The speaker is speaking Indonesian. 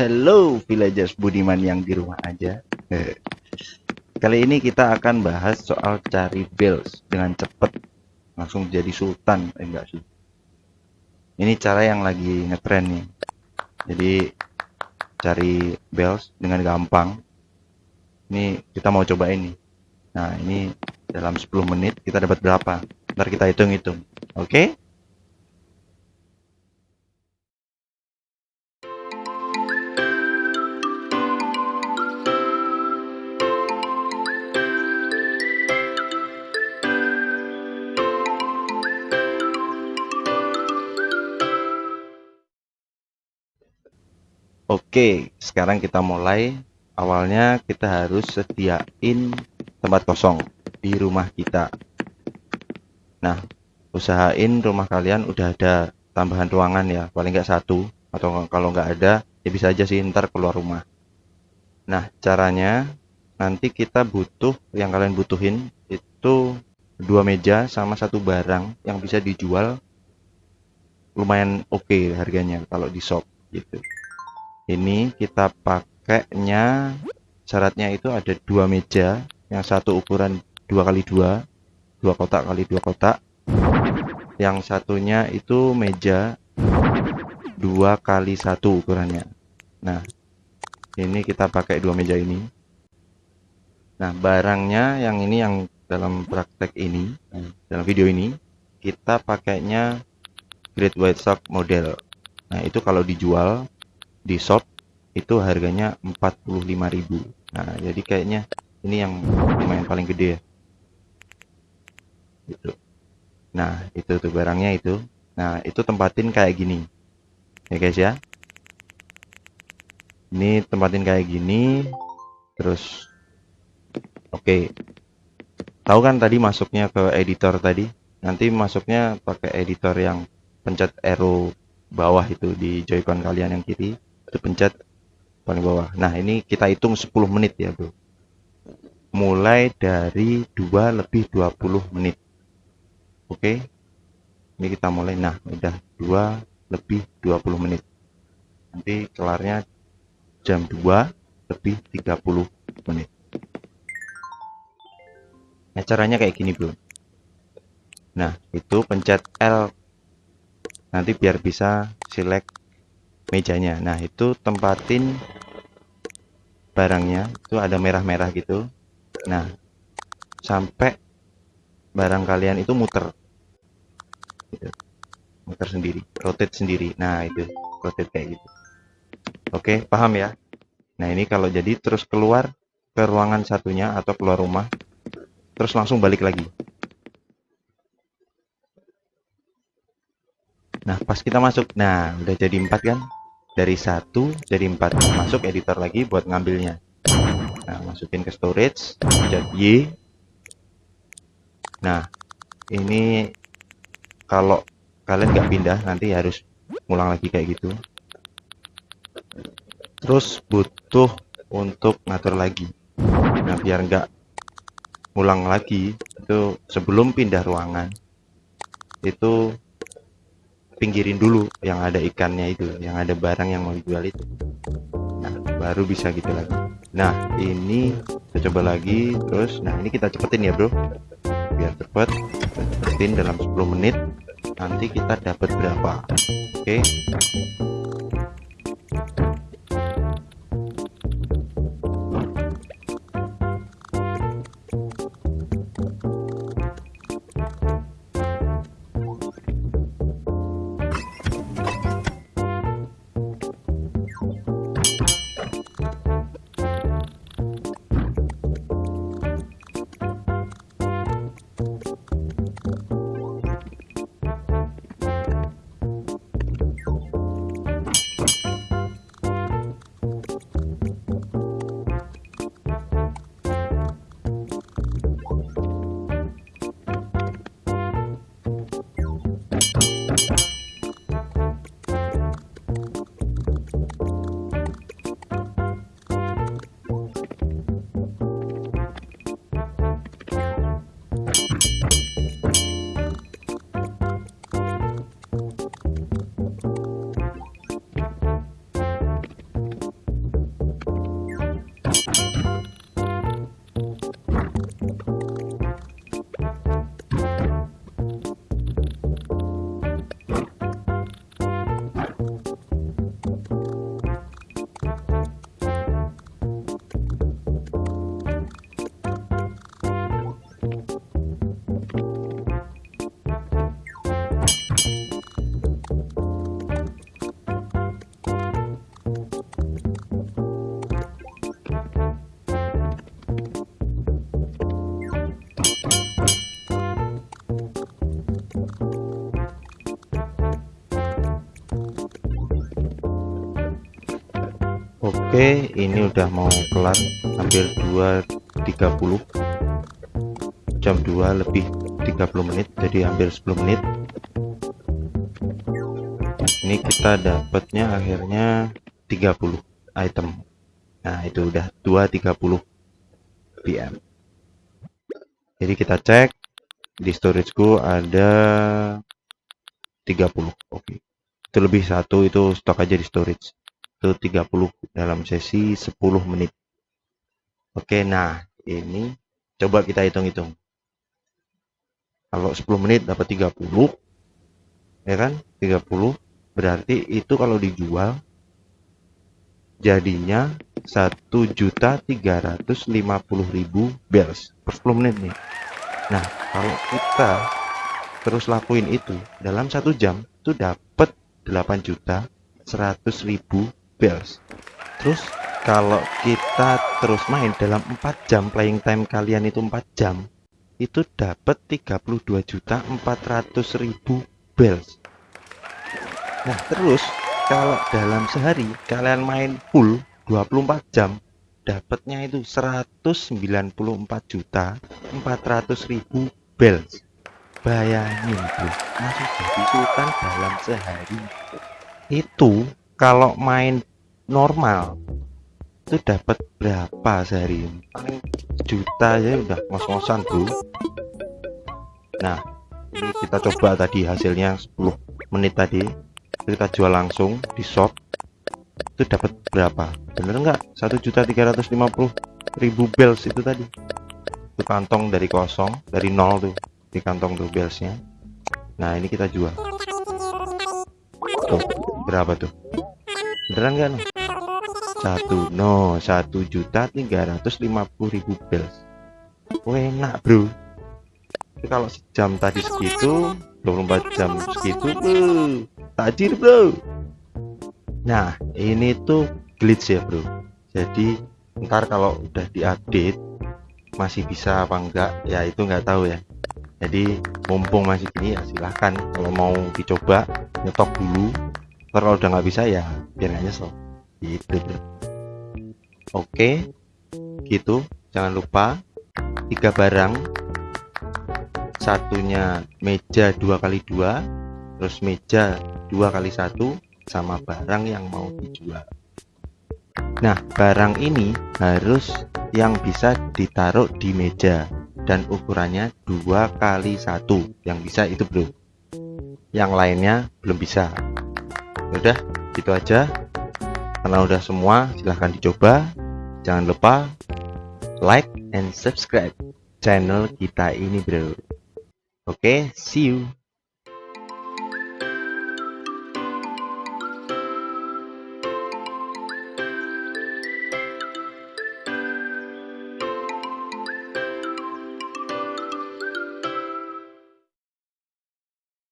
Hello villagers Budiman yang di rumah aja. Eh, Kali ini kita akan bahas soal cari bells dengan cepet langsung jadi sultan. Eh, enggak sih. Ini cara yang lagi ngetren nih. Jadi cari bells dengan gampang. Ini kita mau coba ini. Nah, ini dalam 10 menit kita dapat berapa? Ntar kita hitung-hitung. Oke? Okay? Oke, sekarang kita mulai. Awalnya kita harus sediain tempat kosong di rumah kita. Nah, usahain rumah kalian udah ada tambahan ruangan ya, paling nggak satu. Atau kalau nggak ada, ya bisa aja sih ntar keluar rumah. Nah, caranya nanti kita butuh, yang kalian butuhin itu dua meja sama satu barang yang bisa dijual lumayan oke okay harganya kalau di shop gitu ini kita pakainya syaratnya itu ada dua meja yang satu ukuran dua kali dua dua kotak kali dua kotak. Yang satunya itu meja dua kali satu ukurannya. Nah ini kita pakai dua meja ini. Nah barangnya yang ini yang dalam praktek ini dalam video ini kita pakainya Great White Sock model. Nah itu kalau dijual di shop itu harganya 45.000 nah jadi kayaknya ini yang lumayan paling gede ya. Gitu. Nah itu tuh barangnya itu. Nah itu tempatin kayak gini. Ya guys ya. Ini tempatin kayak gini terus oke. Okay. tahu kan tadi masuknya ke editor tadi? Nanti masuknya pakai editor yang pencet arrow bawah itu di joycon kalian yang kiri pencet paling bawah. Nah ini kita hitung 10 menit ya bro mulai dari 2 lebih 20 menit. Oke? Ini kita mulai. Nah udah 2 lebih 20 menit. Nanti kelarnya jam 2 lebih 30 menit. Nah caranya kayak gini bro nah itu pencet L. Nanti biar bisa select mejanya. Nah itu tempatin barangnya. Itu ada merah-merah gitu. Nah sampai barang kalian itu muter. Gitu. muter sendiri rotate sendiri. Nah itu rotate kayak gitu. Oke paham ya? Nah ini kalau jadi terus keluar ke ruangan satunya atau keluar rumah terus langsung balik lagi. Nah pas kita masuk. Nah udah jadi empat kan dari satu jadi empat. Masuk editor lagi buat ngambilnya. Nah masukin ke storage pencet Y. Nah ini kalau kalian nggak pindah nanti harus ngulang lagi kayak gitu. Terus butuh untuk ngatur lagi. Nah biar nggak ngulang lagi itu sebelum pindah ruangan itu pinggirin dulu yang ada ikannya itu yang ada barang yang mau dijual itu. Nah baru bisa gitu lagi. Nah ini kita coba lagi terus nah ini kita cepetin ya bro. Biar cepet cepetin dalam 10 menit nanti kita dapat berapa? Oke. okay. Oke ini udah mau kelar hampir 2.30 jam 2 lebih 30 menit jadi hampir 10 menit. Ini kita dapatnya akhirnya 30 item. Nah itu udah 2.30 PM jadi kita cek di storageku ada 30 oke. Itu lebih satu itu stok aja di storage itu 30 dalam sesi 10 menit. Oke nah ini coba kita hitung-hitung. Kalau 10 menit dapat 30 ya kan? 30 berarti itu kalau dijual jadinya 1.350.000 bells per 10 menit nih. Nah kalau kita terus lakuin itu dalam satu jam itu dapat 8 juta 100.000 bells terus kalau kita terus main dalam 4 jam playing time kalian itu 4 jam itu dapat 32 juta 400 ribu bells nah terus kalau dalam sehari kalian main full 24 jam dapatnya itu 194 juta 400 ribu bells bayangin bro masih jadi sultan dalam sehari. Itu kalau main normal itu dapat berapa sehari? Paling juta ya udah ngos-ngosan bro nah ini kita coba tadi hasilnya 10 menit tadi. Kita jual langsung di shop. Itu dapat berapa? Bener enggak 1.350.000 bells itu tadi. Itu kantong dari kosong dari nol tuh di kantong tuh bellsnya. Nah ini kita jual. Tuh berapa tuh beneran no? satu no satu juta tiga ratus lima puluh ribu bells enak bro. Tapi kalau sejam tadi segitu 24 jam segitu bro tajir bro. Nah ini tuh glitch ya bro. Jadi ntar kalau udah diupdate masih bisa apa enggak ya itu nggak tahu ya. Jadi mumpung masih gini ya silahkan. Kalau mau dicoba nyetok dulu kalau udah nggak bisa ya biar nggak nyesel gitu. Bro oke. Gitu. Jangan lupa. Tiga barang. Satunya meja dua kali dua. Terus meja dua kali satu. Sama barang yang mau dijual. Nah barang ini harus yang bisa ditaruh di meja. Dan ukurannya dua kali satu. Yang bisa itu bro yang lainnya belum bisa udah gitu aja. Karena udah semua silahkan dicoba. Jangan lupa like and subscribe channel kita ini bro. Oke okay, see you